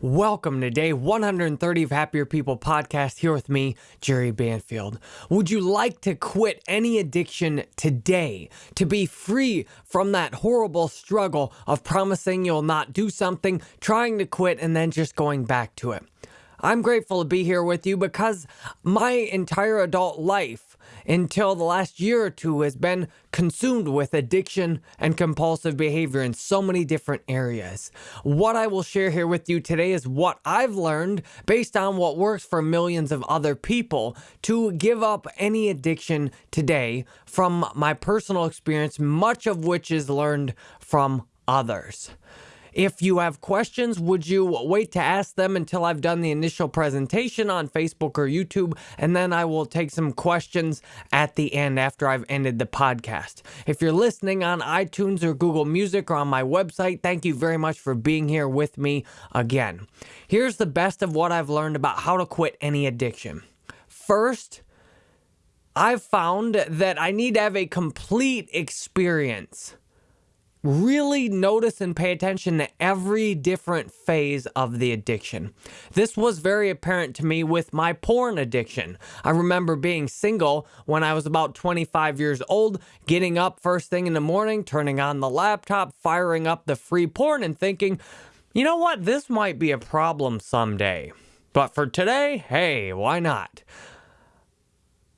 Welcome to day 130 of Happier People podcast here with me, Jerry Banfield. Would you like to quit any addiction today to be free from that horrible struggle of promising you'll not do something, trying to quit, and then just going back to it? I'm grateful to be here with you because my entire adult life until the last year or two has been consumed with addiction and compulsive behavior in so many different areas. What I will share here with you today is what I've learned based on what works for millions of other people to give up any addiction today from my personal experience, much of which is learned from others. If you have questions, would you wait to ask them until I've done the initial presentation on Facebook or YouTube? And then I will take some questions at the end after I've ended the podcast. If you're listening on iTunes or Google Music or on my website, thank you very much for being here with me again. Here's the best of what I've learned about how to quit any addiction. First, I've found that I need to have a complete experience really notice and pay attention to every different phase of the addiction. This was very apparent to me with my porn addiction. I remember being single when I was about 25 years old, getting up first thing in the morning, turning on the laptop, firing up the free porn, and thinking, you know what, this might be a problem someday. But for today, hey, why not?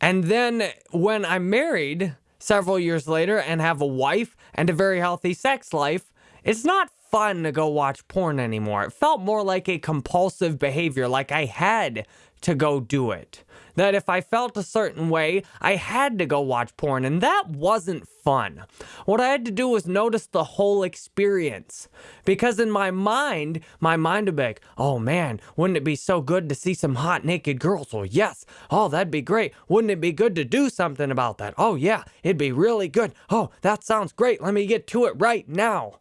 And then when I'm married, several years later and have a wife and a very healthy sex life, it's not fun to go watch porn anymore. It felt more like a compulsive behavior, like I had to go do it. That if I felt a certain way, I had to go watch porn, and that wasn't fun. What I had to do was notice the whole experience. Because in my mind, my mind would be like, oh man, wouldn't it be so good to see some hot naked girls? Well, yes. Oh, that'd be great. Wouldn't it be good to do something about that? Oh, yeah, it'd be really good. Oh, that sounds great. Let me get to it right now.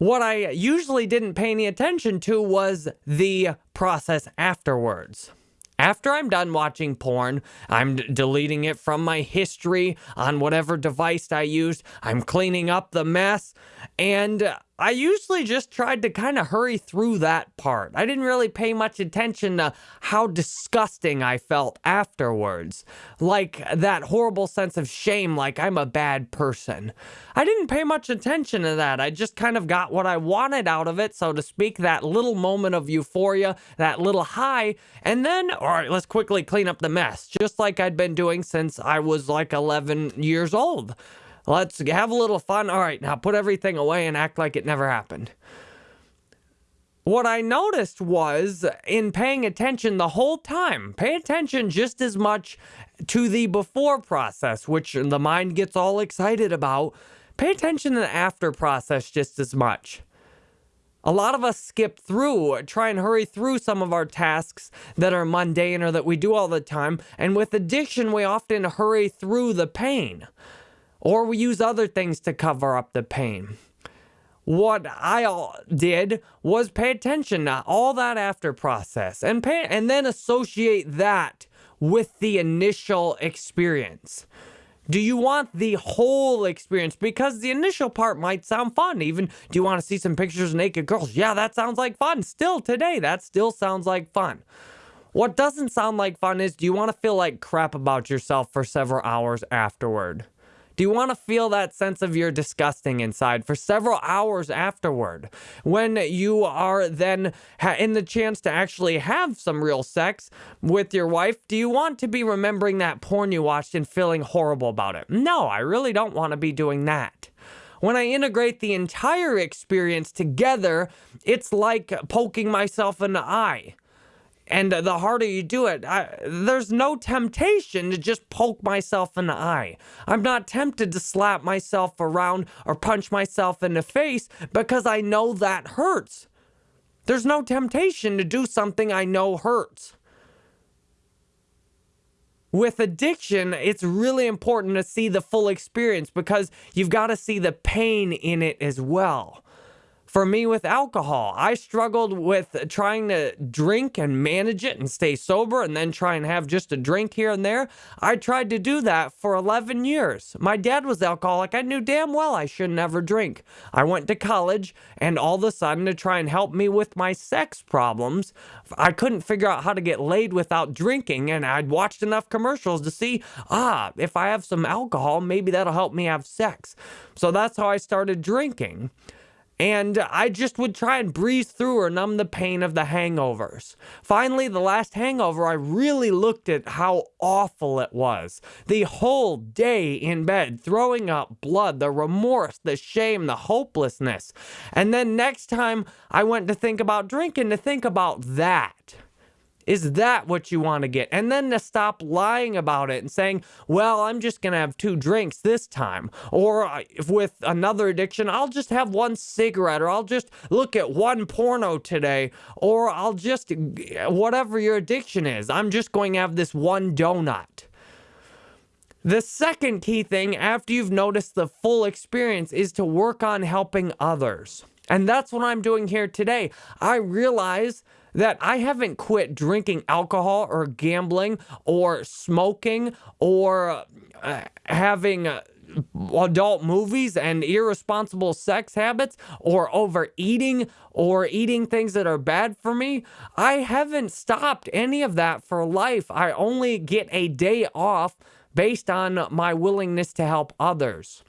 What I usually didn't pay any attention to was the process afterwards. After I'm done watching porn, I'm deleting it from my history on whatever device I used. I'm cleaning up the mess. And I usually just tried to kind of hurry through that part. I didn't really pay much attention to how disgusting I felt afterwards. Like that horrible sense of shame, like I'm a bad person. I didn't pay much attention to that. I just kind of got what I wanted out of it, so to speak, that little moment of euphoria, that little high. And then, all right, let's quickly clean up the mess, just like I'd been doing since I was like 11 years old. Let's have a little fun. All right, now put everything away and act like it never happened. What I noticed was in paying attention the whole time, pay attention just as much to the before process, which the mind gets all excited about. Pay attention to the after process just as much. A lot of us skip through, try and hurry through some of our tasks that are mundane or that we do all the time. And with addiction, we often hurry through the pain. Or we use other things to cover up the pain. What I did was pay attention to all that after process and pay, and then associate that with the initial experience. Do you want the whole experience? Because the initial part might sound fun. Even, do you want to see some pictures of naked girls? Yeah, that sounds like fun. Still today, that still sounds like fun. What doesn't sound like fun is do you want to feel like crap about yourself for several hours afterward? Do you want to feel that sense of you're disgusting inside for several hours afterward? When you are then in the chance to actually have some real sex with your wife, do you want to be remembering that porn you watched and feeling horrible about it? No, I really don't want to be doing that. When I integrate the entire experience together, it's like poking myself in the eye. And the harder you do it, I, there's no temptation to just poke myself in the eye. I'm not tempted to slap myself around or punch myself in the face because I know that hurts. There's no temptation to do something I know hurts. With addiction, it's really important to see the full experience because you've got to see the pain in it as well. For me with alcohol. I struggled with trying to drink and manage it and stay sober and then try and have just a drink here and there. I tried to do that for 11 years. My dad was alcoholic. I knew damn well I should never drink. I went to college and all of a sudden to try and help me with my sex problems, I couldn't figure out how to get laid without drinking and I'd watched enough commercials to see, ah, if I have some alcohol, maybe that'll help me have sex. So that's how I started drinking. And I just would try and breeze through or numb the pain of the hangovers. Finally, the last hangover, I really looked at how awful it was. The whole day in bed, throwing up blood, the remorse, the shame, the hopelessness. And then next time I went to think about drinking, to think about that. Is that what you want to get? And then to stop lying about it and saying, well, I'm just going to have two drinks this time. Or uh, with another addiction, I'll just have one cigarette or I'll just look at one porno today. Or I'll just, whatever your addiction is, I'm just going to have this one donut. The second key thing after you've noticed the full experience is to work on helping others. And that's what I'm doing here today. I realize that I haven't quit drinking alcohol or gambling or smoking or uh, having uh, adult movies and irresponsible sex habits or overeating or eating things that are bad for me. I haven't stopped any of that for life. I only get a day off based on my willingness to help others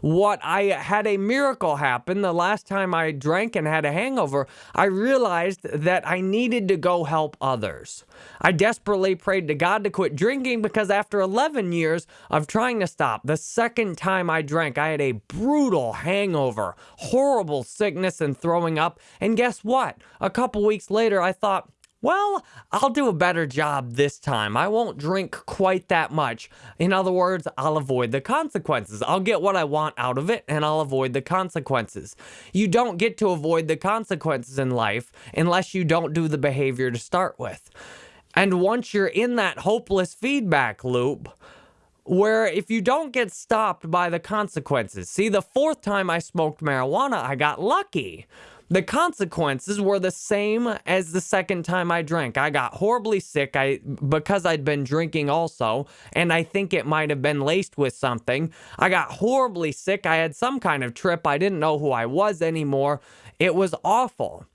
what I had a miracle happen the last time I drank and had a hangover. I realized that I needed to go help others. I desperately prayed to God to quit drinking because after 11 years of trying to stop, the second time I drank, I had a brutal hangover, horrible sickness and throwing up. And guess what? A couple weeks later, I thought, well, I'll do a better job this time. I won't drink quite that much. In other words, I'll avoid the consequences. I'll get what I want out of it and I'll avoid the consequences. You don't get to avoid the consequences in life unless you don't do the behavior to start with. And once you're in that hopeless feedback loop, where if you don't get stopped by the consequences, see, the fourth time I smoked marijuana, I got lucky. The consequences were the same as the second time I drank. I got horribly sick I because I'd been drinking also, and I think it might have been laced with something. I got horribly sick. I had some kind of trip. I didn't know who I was anymore. It was awful.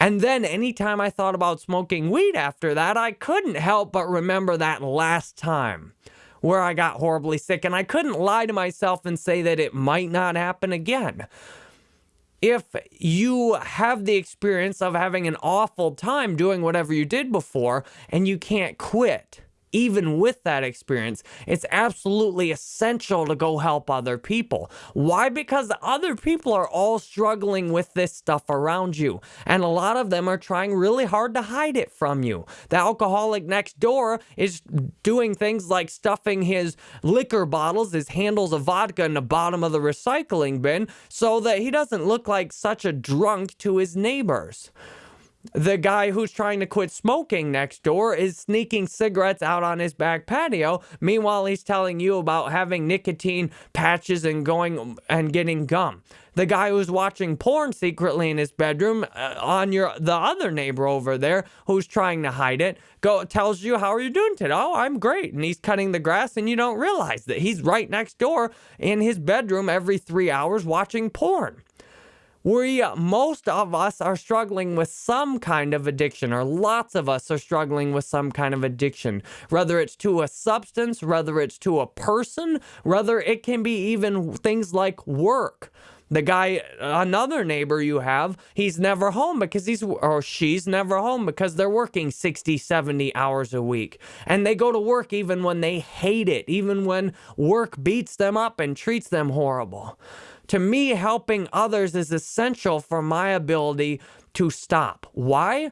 And then anytime I thought about smoking weed after that, I couldn't help but remember that last time where I got horribly sick, and I couldn't lie to myself and say that it might not happen again if you have the experience of having an awful time doing whatever you did before and you can't quit even with that experience, it's absolutely essential to go help other people. Why? Because other people are all struggling with this stuff around you, and a lot of them are trying really hard to hide it from you. The alcoholic next door is doing things like stuffing his liquor bottles, his handles of vodka in the bottom of the recycling bin so that he doesn't look like such a drunk to his neighbors the guy who's trying to quit smoking next door is sneaking cigarettes out on his back patio. Meanwhile, he's telling you about having nicotine patches and going and getting gum. The guy who's watching porn secretly in his bedroom uh, on your the other neighbor over there who's trying to hide it go tells you how are you doing today? Oh, I'm great. And he's cutting the grass and you don't realize that he's right next door in his bedroom every 3 hours watching porn we most of us are struggling with some kind of addiction or lots of us are struggling with some kind of addiction. Whether it's to a substance whether it's to a person whether it can be even things like work. The guy another neighbor you have he's never home because he's or she's never home because they're working 60 70 hours a week. And they go to work even when they hate it even when work beats them up and treats them horrible to me, helping others is essential for my ability to stop. Why?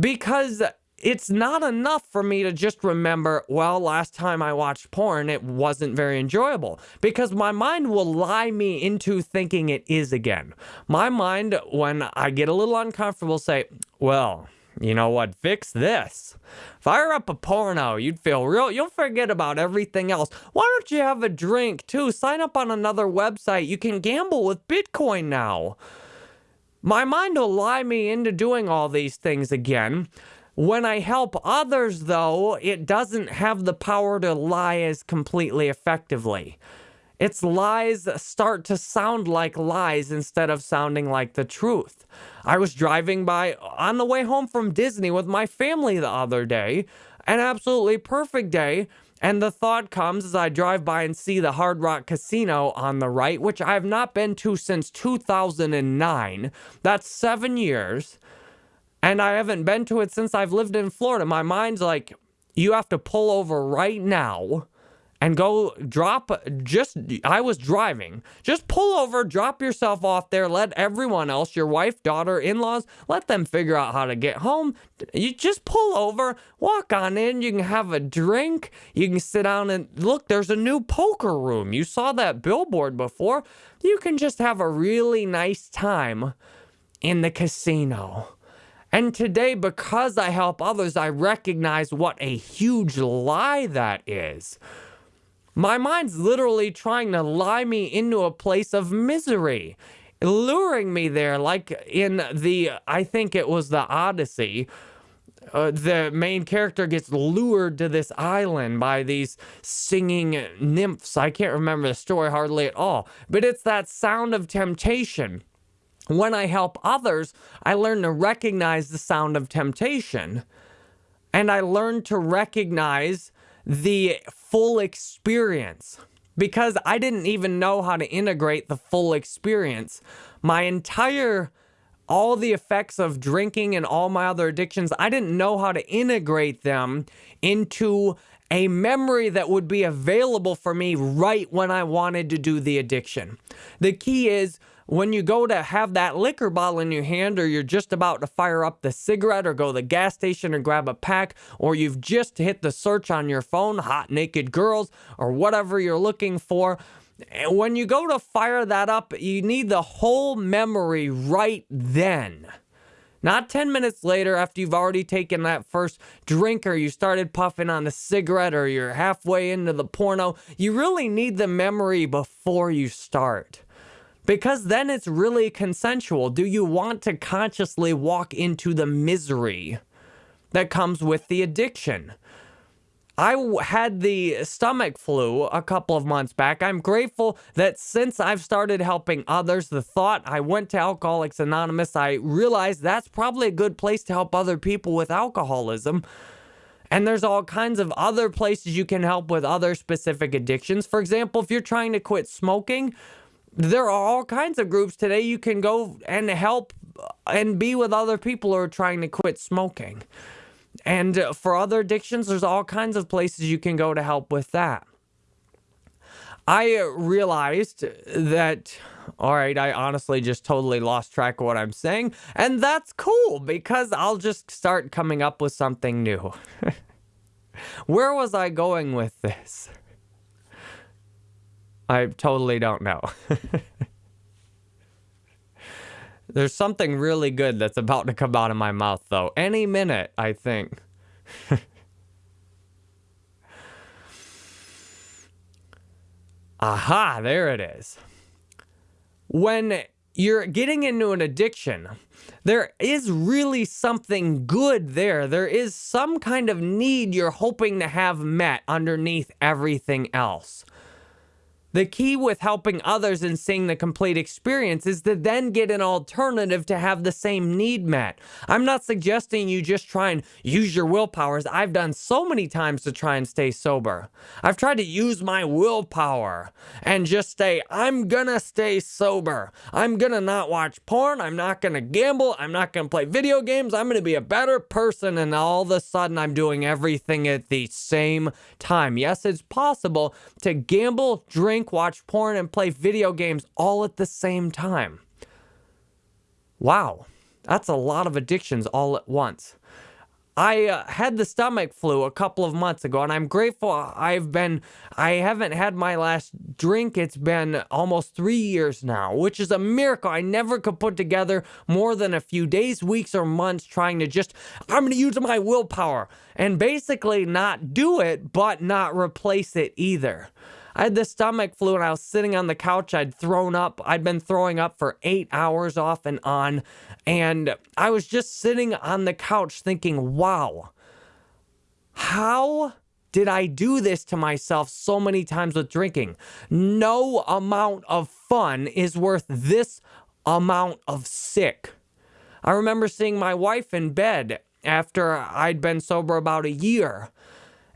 Because it's not enough for me to just remember, well, last time I watched porn, it wasn't very enjoyable. Because my mind will lie me into thinking it is again. My mind, when I get a little uncomfortable, say, well, you know what? Fix this. Fire up a porno. You'd feel real. You'll forget about everything else. Why don't you have a drink too? Sign up on another website. You can gamble with Bitcoin now. My mind will lie me into doing all these things again. When I help others, though, it doesn't have the power to lie as completely effectively. Its lies start to sound like lies instead of sounding like the truth. I was driving by on the way home from Disney with my family the other day, an absolutely perfect day. And the thought comes as I drive by and see the Hard Rock Casino on the right, which I have not been to since 2009. That's seven years. And I haven't been to it since I've lived in Florida. My mind's like, you have to pull over right now and go drop just I was driving. Just pull over, drop yourself off there, let everyone else, your wife, daughter, in-laws, let them figure out how to get home. You just pull over, walk on in, you can have a drink, you can sit down and look, there's a new poker room. You saw that billboard before. You can just have a really nice time in the casino. And today, because I help others, I recognize what a huge lie that is. My mind's literally trying to lie me into a place of misery, luring me there, like in the, I think it was the Odyssey. Uh, the main character gets lured to this island by these singing nymphs. I can't remember the story hardly at all, but it's that sound of temptation. When I help others, I learn to recognize the sound of temptation. And I learn to recognize the full experience because I didn't even know how to integrate the full experience. My entire, all the effects of drinking and all my other addictions, I didn't know how to integrate them into a memory that would be available for me right when I wanted to do the addiction. The key is when you go to have that liquor bottle in your hand or you're just about to fire up the cigarette or go to the gas station and grab a pack or you've just hit the search on your phone, hot naked girls or whatever you're looking for, eh, when you go to fire that up, you need the whole memory right then. Not 10 minutes later after you've already taken that first drink or you started puffing on the cigarette or you're halfway into the porno. You really need the memory before you start because then it's really consensual. Do you want to consciously walk into the misery that comes with the addiction? I had the stomach flu a couple of months back. I'm grateful that since I've started helping others, the thought I went to Alcoholics Anonymous, I realized that's probably a good place to help other people with alcoholism. And there's all kinds of other places you can help with other specific addictions. For example, if you're trying to quit smoking, there are all kinds of groups today you can go and help uh, and be with other people who are trying to quit smoking. And uh, for other addictions, there's all kinds of places you can go to help with that. I uh, realized that, all right, I honestly just totally lost track of what I'm saying. And that's cool because I'll just start coming up with something new. Where was I going with this? I totally don't know. There's something really good that's about to come out of my mouth, though. Any minute, I think. Aha, there it is. When you're getting into an addiction, there is really something good there. There is some kind of need you're hoping to have met underneath everything else. The key with helping others and seeing the complete experience is to then get an alternative to have the same need met. I'm not suggesting you just try and use your willpowers. I've done so many times to try and stay sober. I've tried to use my willpower and just say, I'm gonna stay sober. I'm gonna not watch porn. I'm not gonna gamble. I'm not gonna play video games. I'm gonna be a better person. And all of a sudden, I'm doing everything at the same time. Yes, it's possible to gamble, drink, drink, watch porn, and play video games all at the same time. Wow, that's a lot of addictions all at once. I uh, had the stomach flu a couple of months ago, and I'm grateful I've been, I haven't had my last drink. It's been almost three years now, which is a miracle. I never could put together more than a few days, weeks, or months trying to just, I'm going to use my willpower and basically not do it, but not replace it either. I had the stomach flu and I was sitting on the couch. I'd thrown up. I'd been throwing up for eight hours off and on. And I was just sitting on the couch thinking, wow, how did I do this to myself so many times with drinking? No amount of fun is worth this amount of sick. I remember seeing my wife in bed after I'd been sober about a year.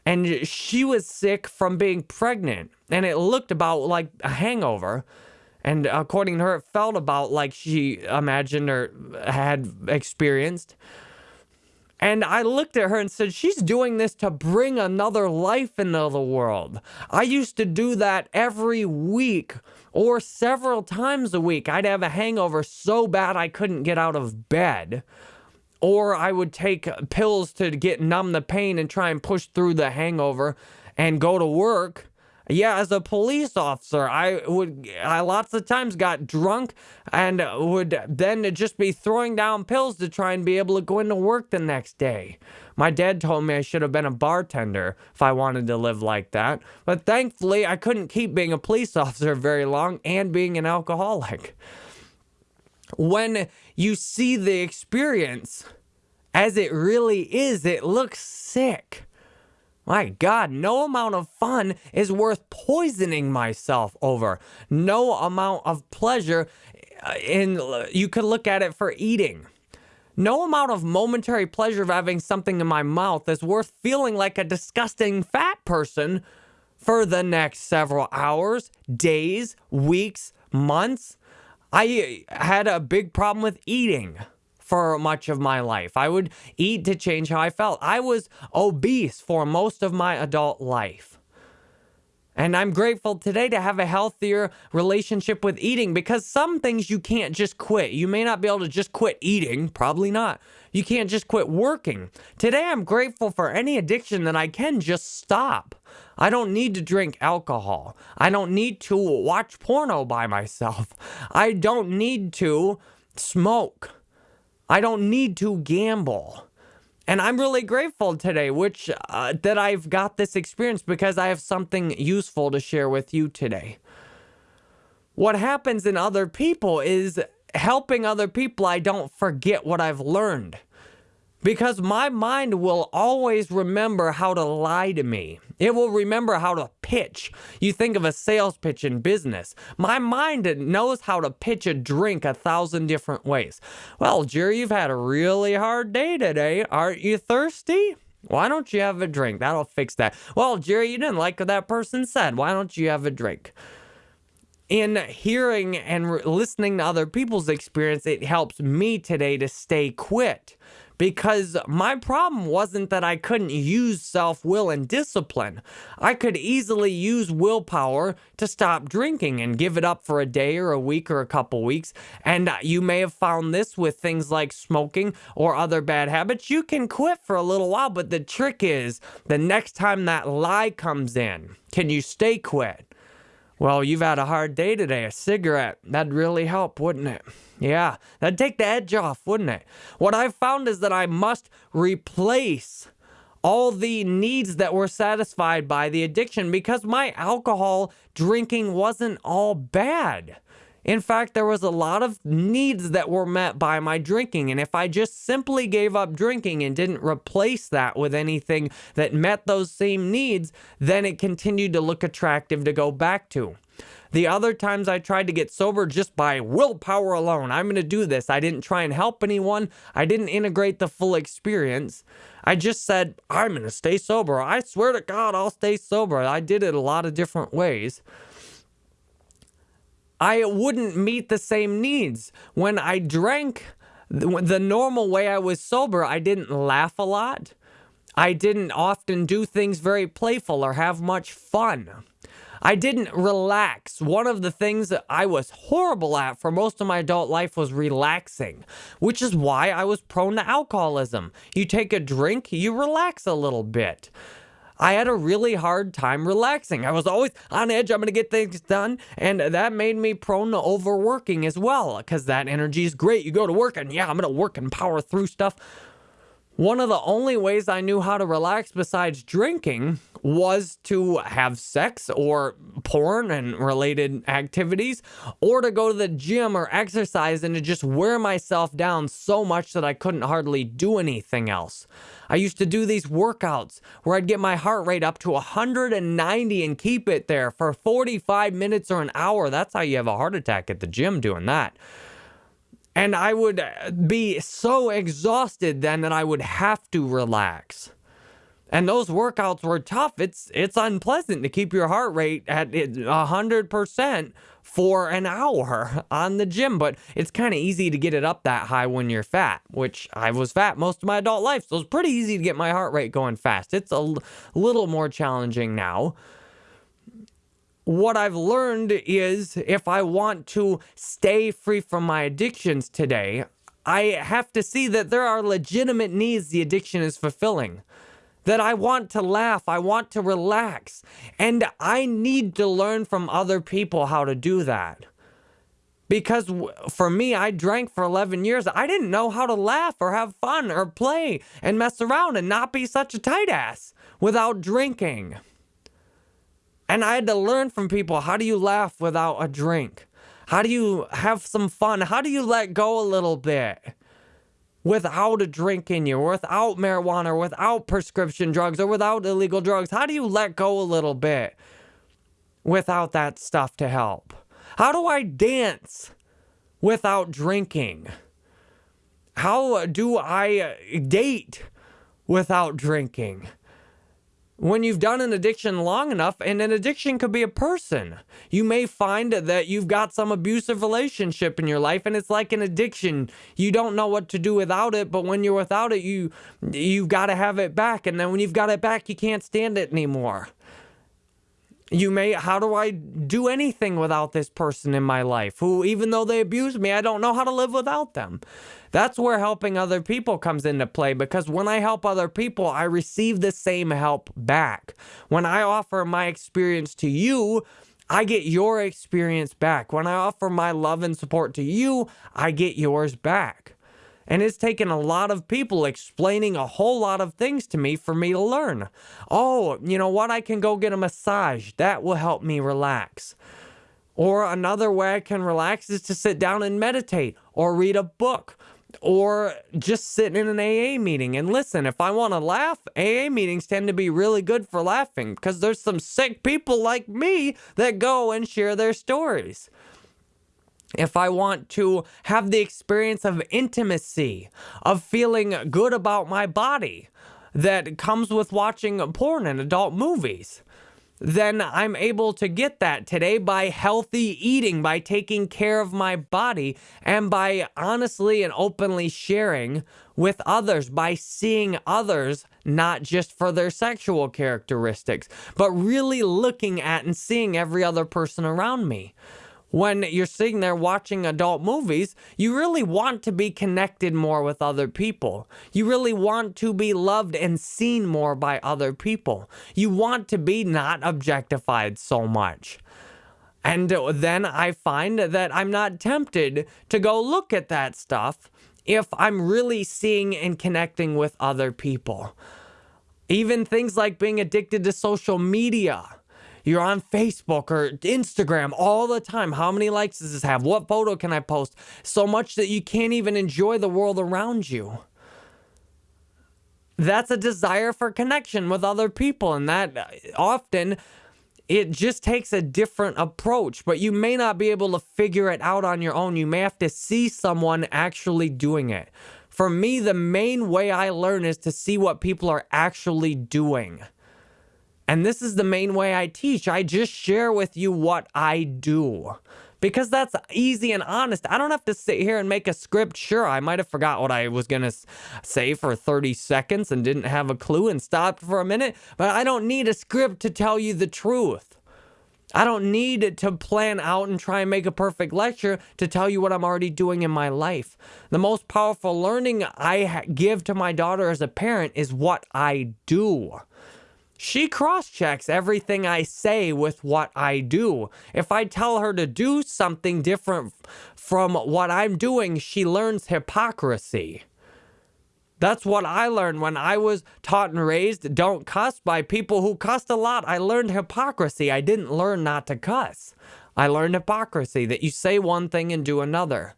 And she was sick from being pregnant. And it looked about like a hangover. And according to her, it felt about like she imagined or had experienced. And I looked at her and said, She's doing this to bring another life into the world. I used to do that every week or several times a week. I'd have a hangover so bad I couldn't get out of bed. Or I would take pills to get numb the pain and try and push through the hangover and go to work. Yeah, as a police officer, I would, I lots of times got drunk and would then just be throwing down pills to try and be able to go into work the next day. My dad told me I should have been a bartender if I wanted to live like that. But thankfully, I couldn't keep being a police officer very long and being an alcoholic. When you see the experience as it really is, it looks sick. My God, no amount of fun is worth poisoning myself over. No amount of pleasure uh, in you could look at it for eating. No amount of momentary pleasure of having something in my mouth is worth feeling like a disgusting fat person for the next several hours, days, weeks, months. I had a big problem with eating for much of my life. I would eat to change how I felt. I was obese for most of my adult life. And I'm grateful today to have a healthier relationship with eating because some things you can't just quit. You may not be able to just quit eating, probably not. You can't just quit working. Today, I'm grateful for any addiction that I can just stop. I don't need to drink alcohol. I don't need to watch porno by myself. I don't need to smoke. I don't need to gamble. And I'm really grateful today, which uh, that I've got this experience because I have something useful to share with you today. What happens in other people is helping other people, I don't forget what I've learned because my mind will always remember how to lie to me. It will remember how to pitch. You think of a sales pitch in business. My mind knows how to pitch a drink a thousand different ways. Well, Jerry, you've had a really hard day today. Aren't you thirsty? Why don't you have a drink? That'll fix that. Well, Jerry, you didn't like what that person said. Why don't you have a drink? in hearing and listening to other people's experience, it helps me today to stay quit because my problem wasn't that I couldn't use self will and discipline. I could easily use willpower to stop drinking and give it up for a day or a week or a couple weeks. And uh, you may have found this with things like smoking or other bad habits. You can quit for a little while, but the trick is the next time that lie comes in, can you stay quit? Well, you've had a hard day today. A cigarette, that'd really help, wouldn't it? Yeah, that'd take the edge off, wouldn't it? What I've found is that I must replace all the needs that were satisfied by the addiction because my alcohol drinking wasn't all bad. In fact, there was a lot of needs that were met by my drinking. And if I just simply gave up drinking and didn't replace that with anything that met those same needs, then it continued to look attractive to go back to. The other times I tried to get sober just by willpower alone. I'm going to do this. I didn't try and help anyone. I didn't integrate the full experience. I just said, I'm going to stay sober. I swear to God, I'll stay sober. I did it a lot of different ways. I wouldn't meet the same needs. When I drank the normal way I was sober, I didn't laugh a lot. I didn't often do things very playful or have much fun. I didn't relax. One of the things that I was horrible at for most of my adult life was relaxing, which is why I was prone to alcoholism. You take a drink, you relax a little bit. I had a really hard time relaxing. I was always on edge. I'm going to get things done. And that made me prone to overworking as well because that energy is great. You go to work and yeah, I'm going to work and power through stuff. One of the only ways I knew how to relax besides drinking was to have sex or porn and related activities, or to go to the gym or exercise and to just wear myself down so much that I couldn't hardly do anything else. I used to do these workouts where I'd get my heart rate up to 190 and keep it there for 45 minutes or an hour. That's how you have a heart attack at the gym doing that. And I would be so exhausted then that I would have to relax. And those workouts were tough. It's it's unpleasant to keep your heart rate at 100% for an hour on the gym, but it's kind of easy to get it up that high when you're fat, which I was fat most of my adult life. So it's pretty easy to get my heart rate going fast. It's a little more challenging now. What I've learned is if I want to stay free from my addictions today, I have to see that there are legitimate needs the addiction is fulfilling that I want to laugh, I want to relax, and I need to learn from other people how to do that. Because for me, I drank for 11 years. I didn't know how to laugh or have fun or play and mess around and not be such a tight ass without drinking. And I had to learn from people how do you laugh without a drink? How do you have some fun? How do you let go a little bit? Without a drink in you, or without marijuana, or without prescription drugs, or without illegal drugs? How do you let go a little bit without that stuff to help? How do I dance without drinking? How do I date without drinking? When you've done an addiction long enough, and an addiction could be a person. You may find that you've got some abusive relationship in your life, and it's like an addiction. You don't know what to do without it, but when you're without it, you you've got to have it back, and then when you've got it back, you can't stand it anymore. You may, how do I do anything without this person in my life who, even though they abuse me, I don't know how to live without them? That's where helping other people comes into play because when I help other people, I receive the same help back. When I offer my experience to you, I get your experience back. When I offer my love and support to you, I get yours back. And it's taken a lot of people explaining a whole lot of things to me for me to learn. Oh, you know what? I can go get a massage. That will help me relax. Or another way I can relax is to sit down and meditate or read a book or just sit in an AA meeting and listen. If I want to laugh, AA meetings tend to be really good for laughing because there's some sick people like me that go and share their stories. If I want to have the experience of intimacy, of feeling good about my body that comes with watching porn and adult movies, then I'm able to get that today by healthy eating, by taking care of my body, and by honestly and openly sharing with others, by seeing others not just for their sexual characteristics, but really looking at and seeing every other person around me when you're sitting there watching adult movies, you really want to be connected more with other people. You really want to be loved and seen more by other people. You want to be not objectified so much. And then I find that I'm not tempted to go look at that stuff if I'm really seeing and connecting with other people. Even things like being addicted to social media you're on Facebook or Instagram all the time. How many likes does this have? What photo can I post? So much that you can't even enjoy the world around you. That's a desire for connection with other people. And that uh, often it just takes a different approach, but you may not be able to figure it out on your own. You may have to see someone actually doing it. For me, the main way I learn is to see what people are actually doing. And this is the main way I teach. I just share with you what I do because that's easy and honest. I don't have to sit here and make a script. Sure, I might have forgot what I was going to say for 30 seconds and didn't have a clue and stopped for a minute, but I don't need a script to tell you the truth. I don't need to plan out and try and make a perfect lecture to tell you what I'm already doing in my life. The most powerful learning I give to my daughter as a parent is what I do. She cross checks everything I say with what I do. If I tell her to do something different from what I'm doing, she learns hypocrisy. That's what I learned when I was taught and raised don't cuss by people who cussed a lot. I learned hypocrisy. I didn't learn not to cuss. I learned hypocrisy that you say one thing and do another.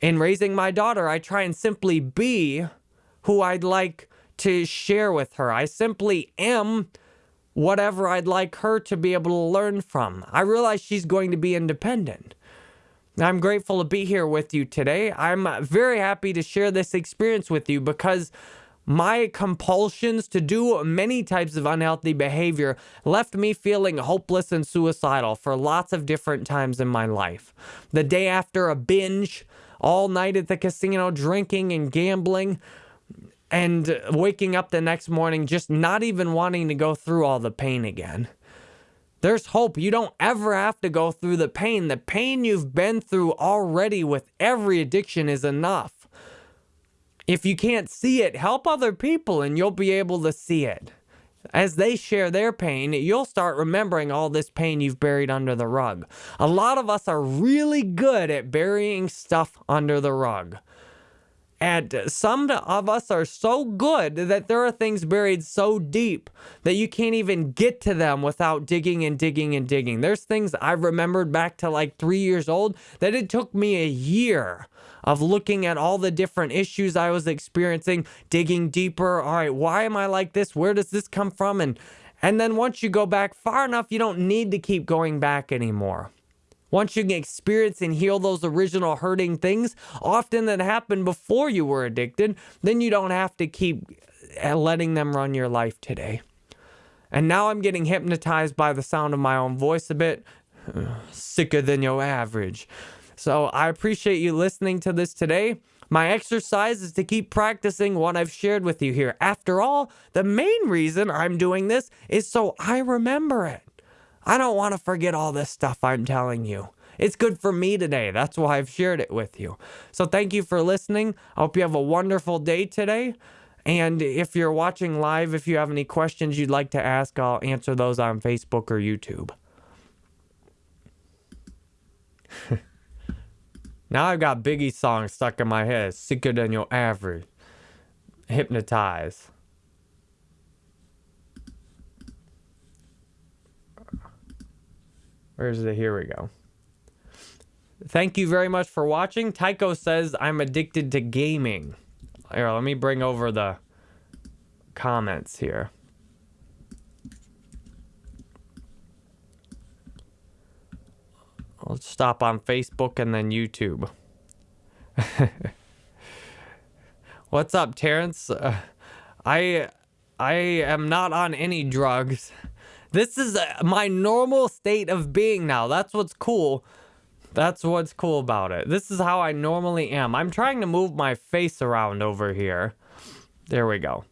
In raising my daughter, I try and simply be who I'd like to share with her. I simply am whatever I'd like her to be able to learn from. I realize she's going to be independent. I'm grateful to be here with you today. I'm very happy to share this experience with you because my compulsions to do many types of unhealthy behavior left me feeling hopeless and suicidal for lots of different times in my life. The day after a binge, all night at the casino, drinking and gambling, and waking up the next morning just not even wanting to go through all the pain again. There's hope. You don't ever have to go through the pain. The pain you've been through already with every addiction is enough. If you can't see it, help other people and you'll be able to see it. As they share their pain, you'll start remembering all this pain you've buried under the rug. A lot of us are really good at burying stuff under the rug. And some of us are so good that there are things buried so deep that you can't even get to them without digging and digging and digging. There's things I've remembered back to like three years old that it took me a year of looking at all the different issues I was experiencing, digging deeper. All right, why am I like this? Where does this come from? And and then once you go back far enough, you don't need to keep going back anymore. Once you can experience and heal those original hurting things, often that happened before you were addicted, then you don't have to keep uh, letting them run your life today. And now I'm getting hypnotized by the sound of my own voice a bit. Sicker than your average. So I appreciate you listening to this today. My exercise is to keep practicing what I've shared with you here. After all, the main reason I'm doing this is so I remember it. I don't want to forget all this stuff I'm telling you. It's good for me today. That's why I've shared it with you. So thank you for listening. I hope you have a wonderful day today. And if you're watching live, if you have any questions you'd like to ask, I'll answer those on Facebook or YouTube. now I've got Biggie songs stuck in my head. Sicker than your average. Hypnotize. Where's it? Here we go. Thank you very much for watching. Tycho says, I'm addicted to gaming. Here, let me bring over the comments here. I'll stop on Facebook and then YouTube. What's up, Terrence? Uh, I I am not on any drugs. This is my normal state of being now. That's what's cool. That's what's cool about it. This is how I normally am. I'm trying to move my face around over here. There we go.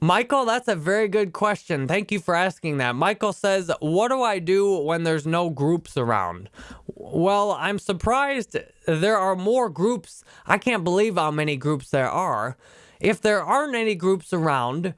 Michael, that's a very good question. Thank you for asking that. Michael says, What do I do when there's no groups around? Well, I'm surprised there are more groups. I can't believe how many groups there are. If there aren't any groups around,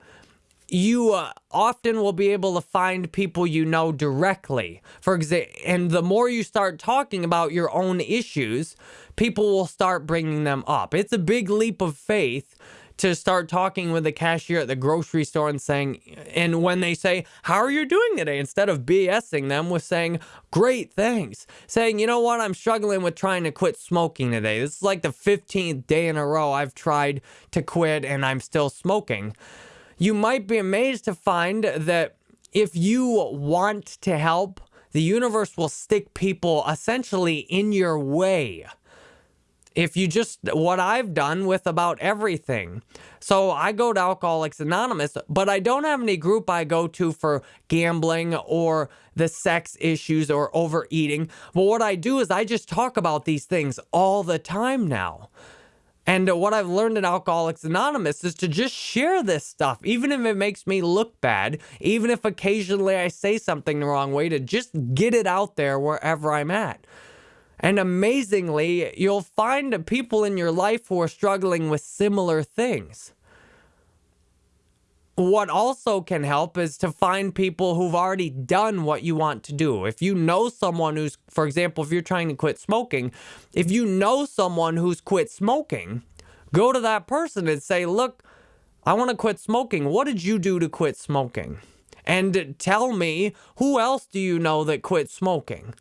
you uh, often will be able to find people you know directly. For example, and the more you start talking about your own issues, people will start bringing them up. It's a big leap of faith to start talking with the cashier at the grocery store and saying, and when they say, How are you doing today? Instead of BSing them with saying, Great, thanks. Saying, You know what? I'm struggling with trying to quit smoking today. This is like the 15th day in a row I've tried to quit and I'm still smoking you might be amazed to find that if you want to help, the universe will stick people essentially in your way. If you just, what I've done with about everything. So I go to Alcoholics Anonymous, but I don't have any group I go to for gambling or the sex issues or overeating. But what I do is I just talk about these things all the time now. And uh, what I've learned in Alcoholics Anonymous is to just share this stuff, even if it makes me look bad, even if occasionally I say something the wrong way, to just get it out there wherever I'm at. And amazingly, you'll find people in your life who are struggling with similar things. What also can help is to find people who've already done what you want to do. If you know someone who's, for example, if you're trying to quit smoking, if you know someone who's quit smoking, go to that person and say, Look, I want to quit smoking. What did you do to quit smoking? And tell me, who else do you know that quit smoking?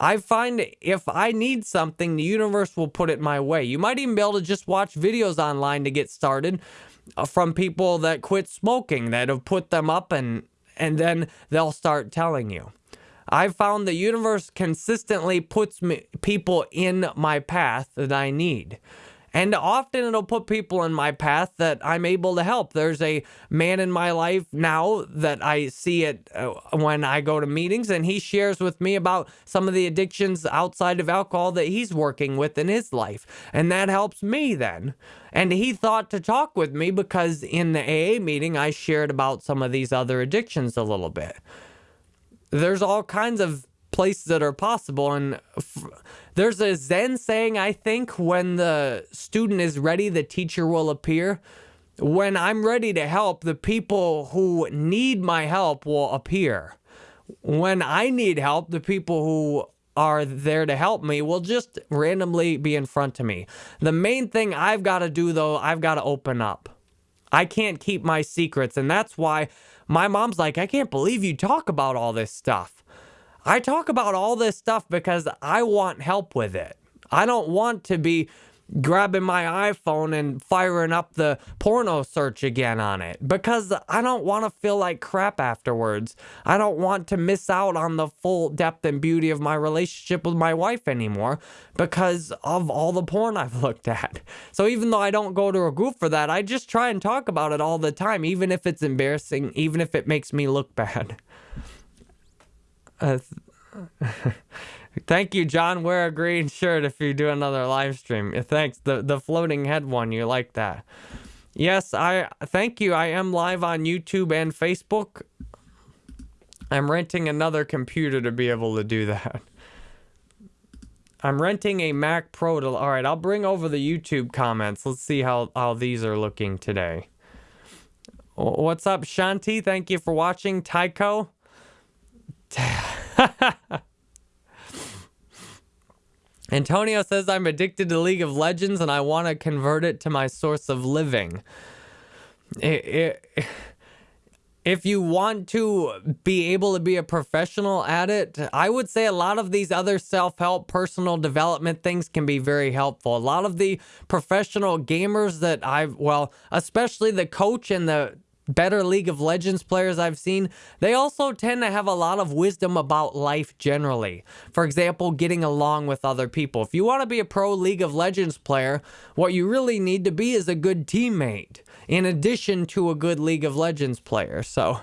I find if I need something, the universe will put it my way. You might even be able to just watch videos online to get started from people that quit smoking that have put them up and and then they'll start telling you. I've found the universe consistently puts me, people in my path that I need. And often it'll put people in my path that I'm able to help. There's a man in my life now that I see it uh, when I go to meetings, and he shares with me about some of the addictions outside of alcohol that he's working with in his life. And that helps me then. And he thought to talk with me because in the AA meeting, I shared about some of these other addictions a little bit. There's all kinds of places that are possible. And there's a Zen saying, I think, when the student is ready, the teacher will appear. When I'm ready to help, the people who need my help will appear. When I need help, the people who are there to help me will just randomly be in front of me. The main thing I've got to do, though, I've got to open up. I can't keep my secrets. And that's why my mom's like, I can't believe you talk about all this stuff. I talk about all this stuff because I want help with it. I don't want to be grabbing my iPhone and firing up the porno search again on it because I don't want to feel like crap afterwards. I don't want to miss out on the full depth and beauty of my relationship with my wife anymore because of all the porn I've looked at. So even though I don't go to a group for that, I just try and talk about it all the time, even if it's embarrassing, even if it makes me look bad. Thank you, John. Wear a green shirt if you do another live stream. Thanks. The the floating head one, you like that? Yes, I thank you. I am live on YouTube and Facebook. I'm renting another computer to be able to do that. I'm renting a Mac Pro to. All right, I'll bring over the YouTube comments. Let's see how how these are looking today. What's up, Shanti? Thank you for watching. Tycho. Antonio says I'm addicted to League of Legends and I want to convert it to my source of living. If you want to be able to be a professional at it, I would say a lot of these other self help, personal development things can be very helpful. A lot of the professional gamers that I've, well, especially the coach and the better League of Legends players I've seen, they also tend to have a lot of wisdom about life generally. For example, getting along with other people. If you want to be a pro League of Legends player, what you really need to be is a good teammate, in addition to a good League of Legends player. So.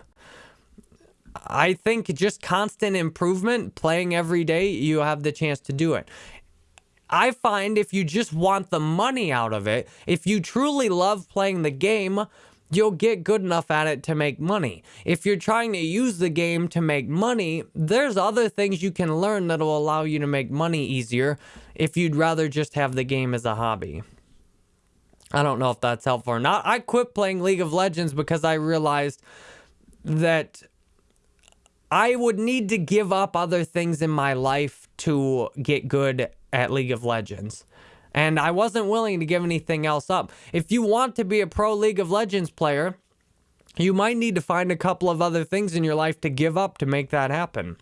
I think just constant improvement, playing every day, you have the chance to do it. I find if you just want the money out of it, if you truly love playing the game, you'll get good enough at it to make money. If you're trying to use the game to make money, there's other things you can learn that will allow you to make money easier if you'd rather just have the game as a hobby. I don't know if that's helpful or not. I quit playing League of Legends because I realized that I would need to give up other things in my life to get good at League of Legends and I wasn't willing to give anything else up. If you want to be a pro League of Legends player, you might need to find a couple of other things in your life to give up to make that happen.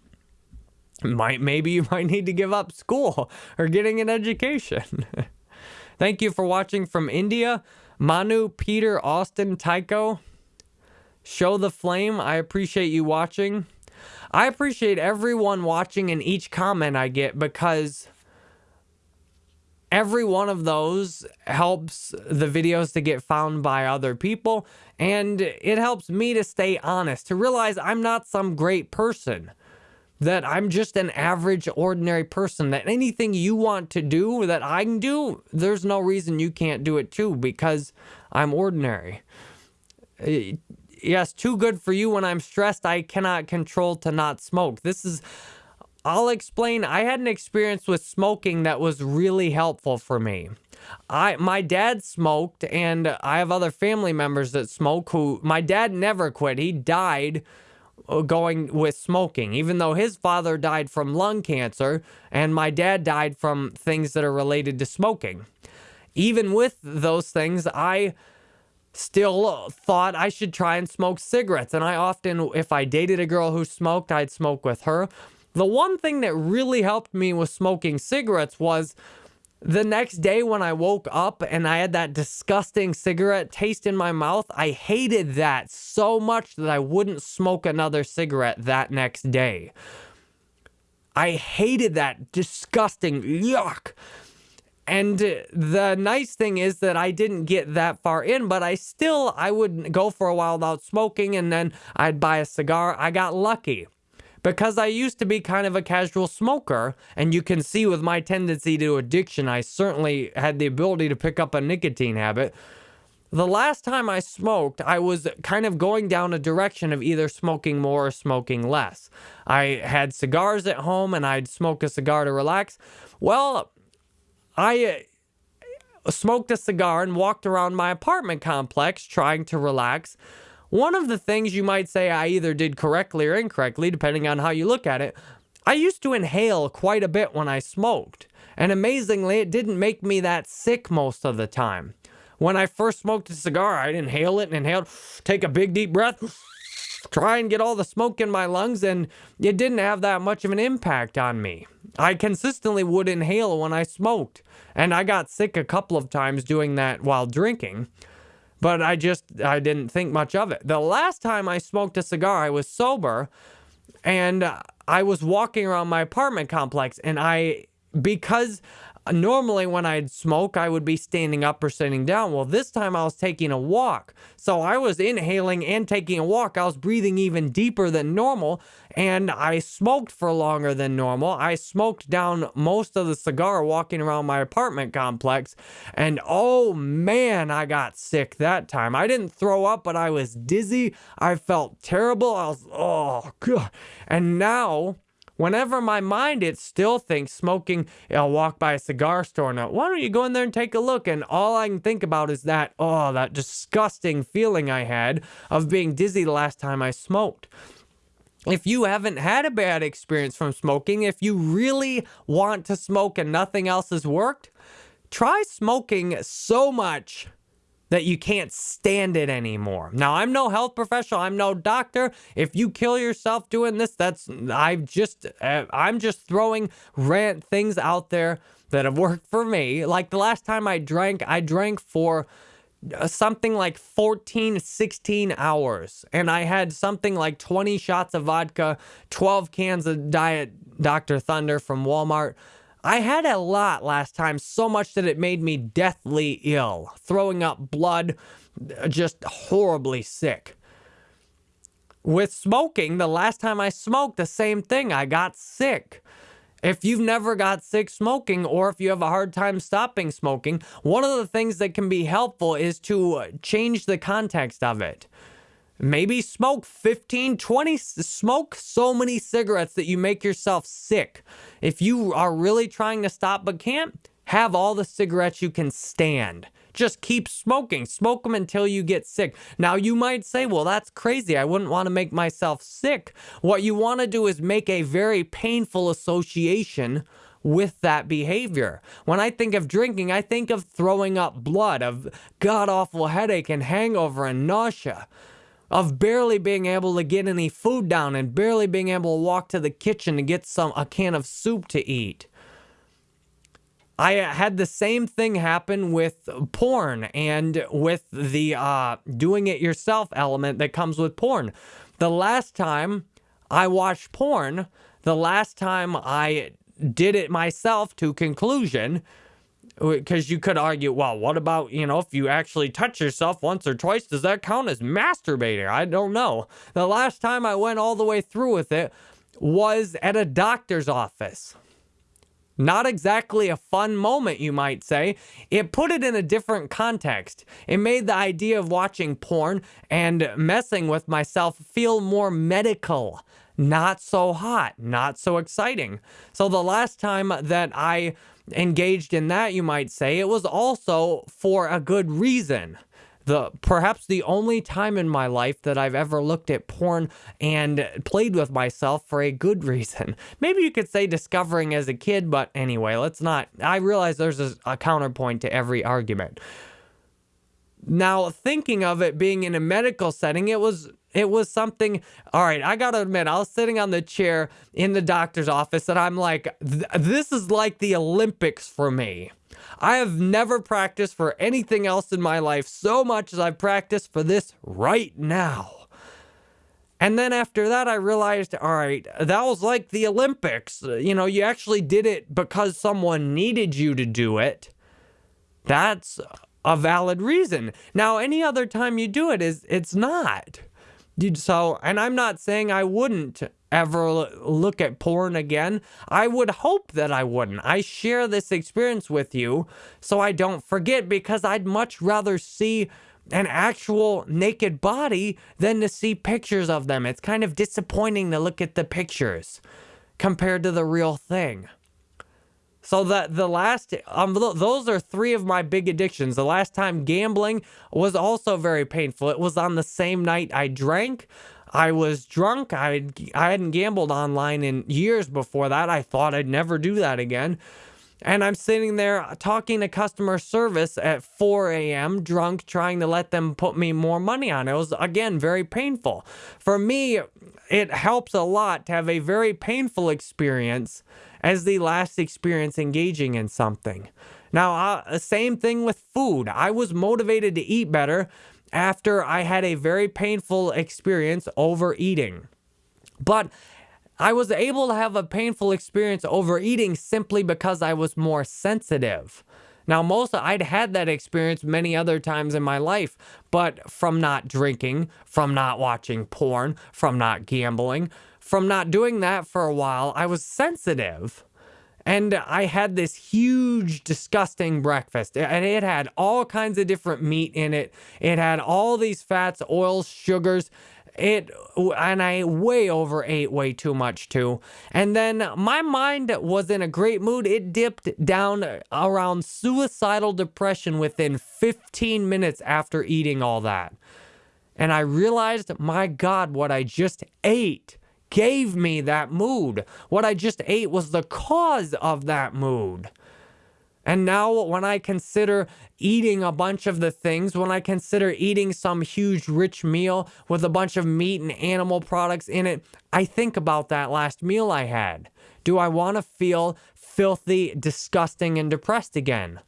Might maybe you might need to give up school or getting an education. Thank you for watching from India. Manu, Peter, Austin, Tycho. Show the flame. I appreciate you watching. I appreciate everyone watching and each comment I get because every one of those helps the videos to get found by other people and it helps me to stay honest to realize i'm not some great person that i'm just an average ordinary person that anything you want to do that i can do there's no reason you can't do it too because i'm ordinary. Yes too good for you when i'm stressed i cannot control to not smoke. This is I'll explain. I had an experience with smoking that was really helpful for me. I my dad smoked and I have other family members that smoke who my dad never quit. He died uh, going with smoking, even though his father died from lung cancer and my dad died from things that are related to smoking. Even with those things, I still thought I should try and smoke cigarettes. And I often, if I dated a girl who smoked, I'd smoke with her. The one thing that really helped me with smoking cigarettes was the next day when I woke up and I had that disgusting cigarette taste in my mouth, I hated that so much that I wouldn't smoke another cigarette that next day. I hated that disgusting yuck. And the nice thing is that I didn't get that far in, but I still I would go for a while without smoking and then I'd buy a cigar. I got lucky because I used to be kind of a casual smoker, and you can see with my tendency to addiction, I certainly had the ability to pick up a nicotine habit. The last time I smoked, I was kind of going down a direction of either smoking more or smoking less. I had cigars at home and I'd smoke a cigar to relax. Well, I uh, smoked a cigar and walked around my apartment complex trying to relax. One of the things you might say I either did correctly or incorrectly, depending on how you look at it, I used to inhale quite a bit when I smoked. And amazingly, it didn't make me that sick most of the time. When I first smoked a cigar, I'd inhale it and inhale, take a big deep breath, try and get all the smoke in my lungs, and it didn't have that much of an impact on me. I consistently would inhale when I smoked, and I got sick a couple of times doing that while drinking but I just I didn't think much of it. The last time I smoked a cigar, I was sober and I was walking around my apartment complex and I because normally when I'd smoke, I would be standing up or sitting down. Well, this time I was taking a walk. So I was inhaling and taking a walk. I was breathing even deeper than normal and I smoked for longer than normal. I smoked down most of the cigar walking around my apartment complex, and oh man, I got sick that time. I didn't throw up, but I was dizzy. I felt terrible. I was, oh, God. And now, whenever my mind it still thinks smoking i'll walk by a cigar store now why don't you go in there and take a look? And all i can think about is that oh that disgusting feeling i had of being dizzy the last time i smoked. If you haven't had a bad experience from smoking, if you really want to smoke and nothing else has worked, try smoking so much that you can't stand it anymore. Now, I'm no health professional, I'm no doctor. If you kill yourself doing this, that's I've just uh, I'm just throwing rant things out there that have worked for me. Like the last time I drank, I drank for uh, something like 14, 16 hours. And I had something like 20 shots of vodka, 12 cans of Diet Dr. Thunder from Walmart. I had a lot last time, so much that it made me deathly ill, throwing up blood, uh, just horribly sick. With smoking, the last time I smoked, the same thing. I got sick. If you've never got sick smoking or if you have a hard time stopping smoking, one of the things that can be helpful is to change the context of it. Maybe smoke 15, 20, smoke so many cigarettes that you make yourself sick. If you are really trying to stop but can't, have all the cigarettes you can stand. Just keep smoking. Smoke them until you get sick. Now, you might say, well, that's crazy. I wouldn't want to make myself sick. What you want to do is make a very painful association with that behavior. When I think of drinking, I think of throwing up blood, of god awful headache and hangover and nausea, of barely being able to get any food down and barely being able to walk to the kitchen to get some a can of soup to eat. I had the same thing happen with porn and with the uh, doing it yourself element that comes with porn. The last time I watched porn, the last time I did it myself to conclusion, because you could argue, well, what about, you know, if you actually touch yourself once or twice, does that count as masturbating? I don't know. The last time I went all the way through with it was at a doctor's office. Not exactly a fun moment, you might say. It put it in a different context. It made the idea of watching porn and messing with myself feel more medical, not so hot, not so exciting. So the last time that I engaged in that, you might say, it was also for a good reason the perhaps the only time in my life that I've ever looked at porn and played with myself for a good reason. Maybe you could say discovering as a kid, but anyway, let's not. I realize there's a, a counterpoint to every argument. Now, thinking of it being in a medical setting, it was it was something. All right, I gotta admit, I was sitting on the chair in the doctor's office, and I'm like, this is like the Olympics for me. I have never practiced for anything else in my life so much as I've practiced for this right now. And then after that, I realized, all right, that was like the Olympics. You know, you actually did it because someone needed you to do it. That's a valid reason. Now, any other time you do it is it's not. Dude, so, and I'm not saying I wouldn't ever look at porn again. I would hope that I wouldn't. I share this experience with you so I don't forget because I'd much rather see an actual naked body than to see pictures of them. It's kind of disappointing to look at the pictures compared to the real thing. So that the last, um, those are three of my big addictions. The last time gambling was also very painful. It was on the same night I drank. I was drunk. I I hadn't gambled online in years before that. I thought I'd never do that again. And I'm sitting there talking to customer service at 4 a.m. drunk, trying to let them put me more money on. It was, again, very painful. For me, it helps a lot to have a very painful experience as the last experience engaging in something. Now, uh, same thing with food. I was motivated to eat better after I had a very painful experience overeating. But I was able to have a painful experience overeating simply because I was more sensitive. Now, most I'd had that experience many other times in my life, but from not drinking, from not watching porn, from not gambling, from not doing that for a while, I was sensitive. And I had this huge, disgusting breakfast. And it had all kinds of different meat in it. It had all these fats, oils, sugars. It and I way over ate way too much too. And then my mind was in a great mood. It dipped down around suicidal depression within 15 minutes after eating all that. And I realized, my God, what I just ate gave me that mood. What I just ate was the cause of that mood. And now, when I consider eating a bunch of the things, when I consider eating some huge rich meal with a bunch of meat and animal products in it, I think about that last meal I had. Do I want to feel filthy, disgusting, and depressed again?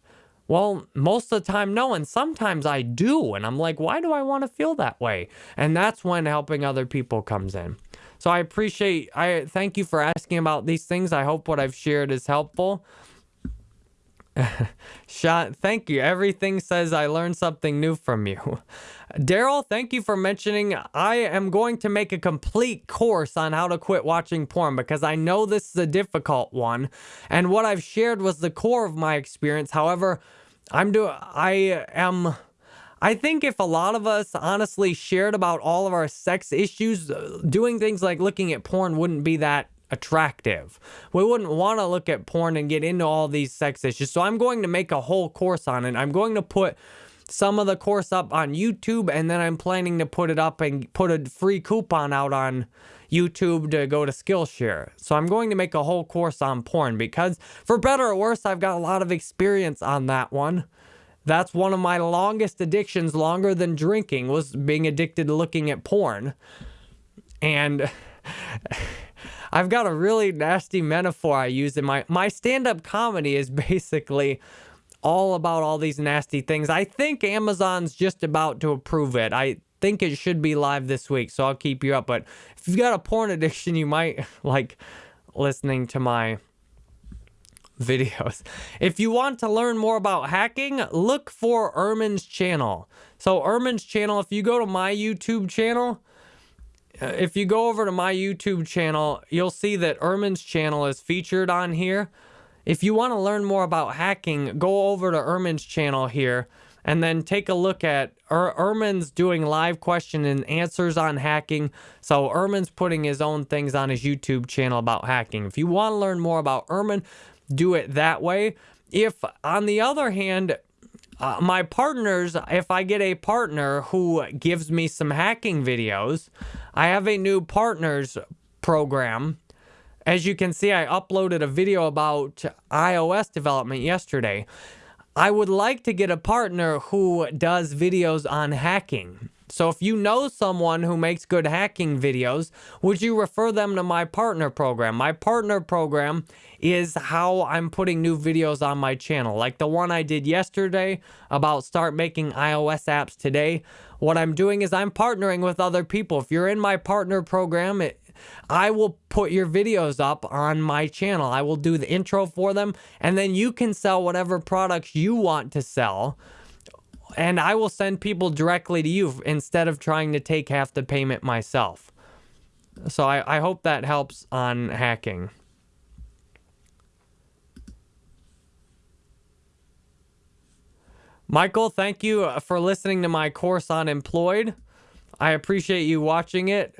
Well, most of the time, no. And sometimes I do. And I'm like, why do I want to feel that way? And that's when helping other people comes in. So I appreciate, I thank you for asking about these things. I hope what I've shared is helpful. Sean, thank you. Everything says I learned something new from you. Daryl, thank you for mentioning. I am going to make a complete course on how to quit watching porn because I know this is a difficult one. And what I've shared was the core of my experience. However, I'm doing, I am I think if a lot of us honestly shared about all of our sex issues, uh, doing things like looking at porn wouldn't be that attractive. We wouldn't want to look at porn and get into all these sex issues. So I'm going to make a whole course on it. I'm going to put some of the course up on YouTube and then I'm planning to put it up and put a free coupon out on YouTube to go to Skillshare. So I'm going to make a whole course on porn because for better or worse, I've got a lot of experience on that one. That's one of my longest addictions, longer than drinking, was being addicted to looking at porn. And I've got a really nasty metaphor I use in my my stand-up comedy is basically all about all these nasty things. I think Amazon's just about to approve it. I think it should be live this week, so I'll keep you up. But if you've got a porn addiction, you might like listening to my videos. If you want to learn more about hacking, look for Ermin's channel. So Ermin's channel, if you go to my YouTube channel, uh, if you go over to my YouTube channel, you'll see that Ermin's channel is featured on here. If you want to learn more about hacking, go over to Ermin's channel here and then take a look at er- Ermin's doing live question and answers on hacking. So Ermin's putting his own things on his YouTube channel about hacking. If you want to learn more about Ermin, do it that way. If, on the other hand, uh, my partners, if I get a partner who gives me some hacking videos, I have a new partners program. As you can see, I uploaded a video about iOS development yesterday. I would like to get a partner who does videos on hacking. So if you know someone who makes good hacking videos, would you refer them to my partner program? My partner program is how I'm putting new videos on my channel. Like the one I did yesterday about start making iOS apps today. What I'm doing is I'm partnering with other people. If you're in my partner program, it, I will put your videos up on my channel. I will do the intro for them, and then you can sell whatever products you want to sell. And I will send people directly to you instead of trying to take half the payment myself. So I, I hope that helps on hacking. Michael, thank you uh, for listening to my course on employed. I appreciate you watching it.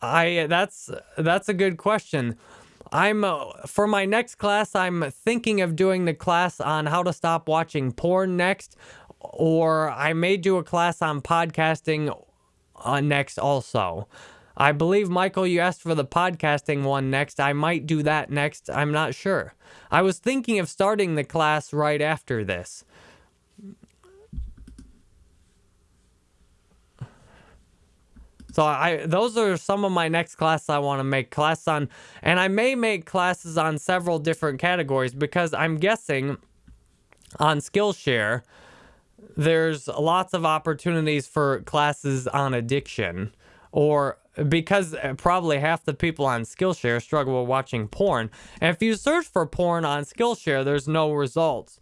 I uh, that's uh, that's a good question. I'm uh, for my next class. I'm thinking of doing the class on how to stop watching porn next, or I may do a class on podcasting uh, next also. I believe Michael, you asked for the podcasting one next. I might do that next. I'm not sure. I was thinking of starting the class right after this. So I those are some of my next classes I want to make class on and I may make classes on several different categories because I'm guessing on Skillshare there's lots of opportunities for classes on addiction or because eh, probably half the people on Skillshare struggle with watching porn. And if you search for porn on Skillshare, there's no results.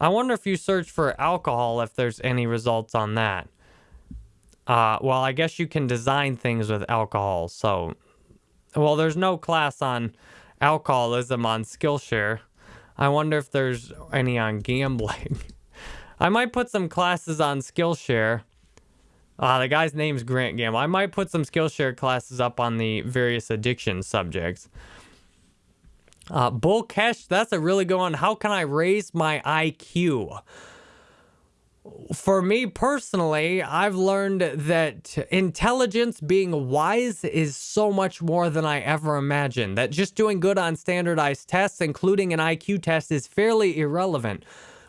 I wonder if you search for alcohol if there's any results on that. Uh, well, I guess you can design things with alcohol. So, well, there's no class on alcoholism on Skillshare. I wonder if there's any on gambling. I might put some classes on Skillshare. Uh, the guy's name's Grant Gamble. I might put some Skillshare classes up on the various addiction subjects. Uh, Bull Cash, that's a really good one. How can I raise my IQ? For me personally, I've learned that intelligence, being wise, is so much more than I ever imagined. That just doing good on standardized tests, including an IQ test, is fairly irrelevant.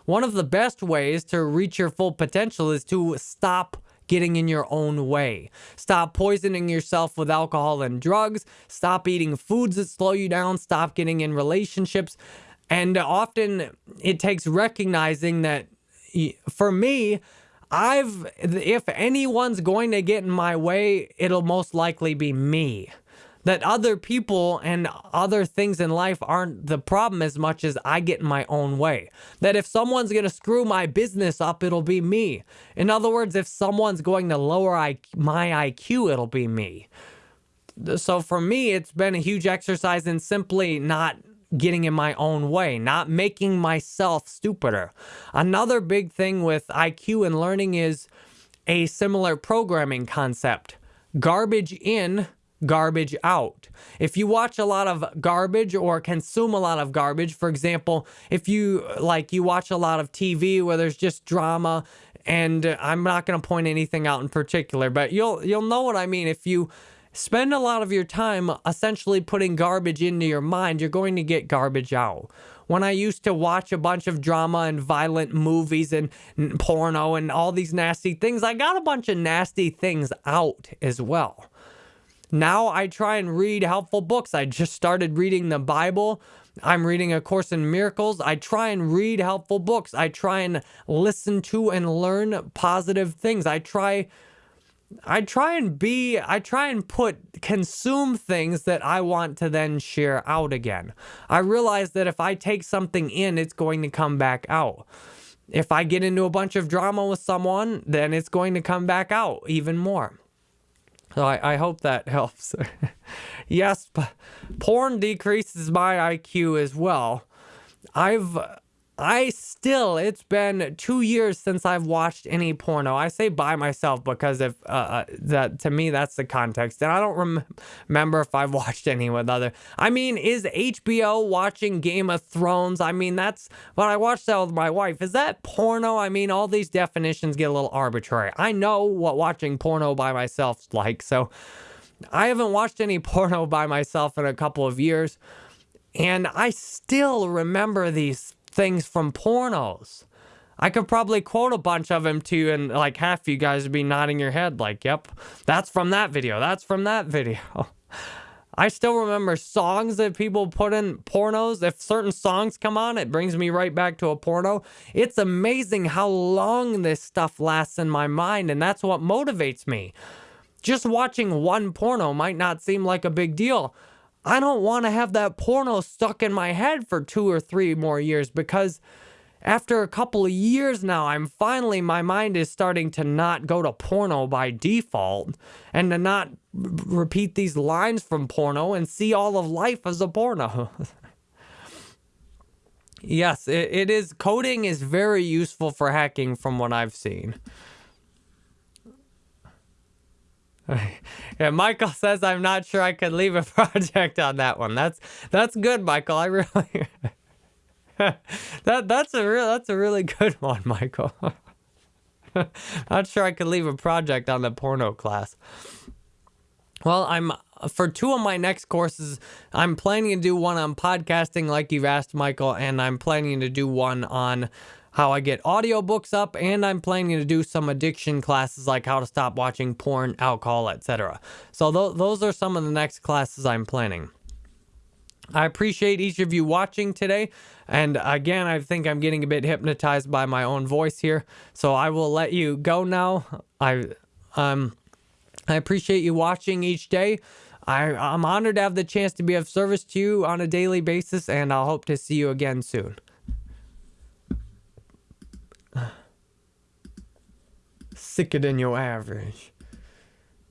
One of the best ways to reach your full potential is to stop getting in your own way. Stop poisoning yourself with alcohol and drugs. Stop eating foods that slow you down. Stop getting in relationships. And often it takes recognizing that for me, I've if anyone's going to get in my way, it'll most likely be me. That other people and other things in life aren't the problem as much as I get in my own way. That if someone's going to screw my business up, it'll be me. In other words, if someone's going to lower my IQ, it'll be me. So for me, it's been a huge exercise in simply not getting in my own way, not making myself stupider. Another big thing with IQ and learning is a similar programming concept garbage in, garbage out. If you watch a lot of garbage or consume a lot of garbage, for example, if you like you watch a lot of TV where there's just drama and I'm not going to point anything out in particular, but you'll you'll know what I mean if you spend a lot of your time essentially putting garbage into your mind, you're going to get garbage out. When I used to watch a bunch of drama and violent movies and porno and all these nasty things, I got a bunch of nasty things out as well. Now I try and read helpful books. I just started reading the Bible. I'm reading A Course in Miracles. I try and read helpful books. I try and listen to and learn positive things. I try I try and be, I try and put, consume things that I want to then share out again. I realize that if I take something in, it's going to come back out. If I get into a bunch of drama with someone, then it's going to come back out even more. So I, I hope that helps. yes, porn decreases my IQ as well. I've I still, it's been two years since I've watched any porno. I say by myself because if uh, uh, that to me that's the context, and I don't rem- remember if I've watched any with other. I mean, is HBO watching Game of Thrones? I mean, that's what I watched that with my wife. Is that porno? I mean, all these definitions get a little arbitrary. I know what watching porno by myself's like, so I haven't watched any porno by myself in a couple of years. And I still remember these things from pornos. I could probably quote a bunch of them to you, and like half of you guys would be nodding your head, like, yep, that's from that video. That's from that video. I still remember songs that people put in pornos. If certain songs come on, it brings me right back to a porno. It's amazing how long this stuff lasts in my mind, and that's what motivates me. Just watching one porno might not seem like a big deal, I don't want to have that porno stuck in my head for two or three more years because after a couple of years now, I'm finally, my mind is starting to not go to porno by default and to not repeat these lines from porno and see all of life as a porno. yes, it, it is. Coding is very useful for hacking from what I've seen. yeah, Michael says I'm not sure I could leave a project on that one. That's that's good, Michael. I really that that's a real that's a really good one, Michael. not sure I could leave a project on the porno class. Well, I'm for two of my next courses, I'm planning to do one on podcasting, like you've asked, Michael, and I'm planning to do one on how I get audiobooks up, and I'm planning to do some addiction classes like how to stop watching porn, alcohol, etc. So th- those are some of the next classes I'm planning. I appreciate each of you watching today. And again, I think I'm getting a bit hypnotized by my own voice here. So I will let you go now. I um I appreciate you watching each day. I, I'm honored to have the chance to be of service to you on a daily basis, and I'll hope to see you again soon. Sicker than your average.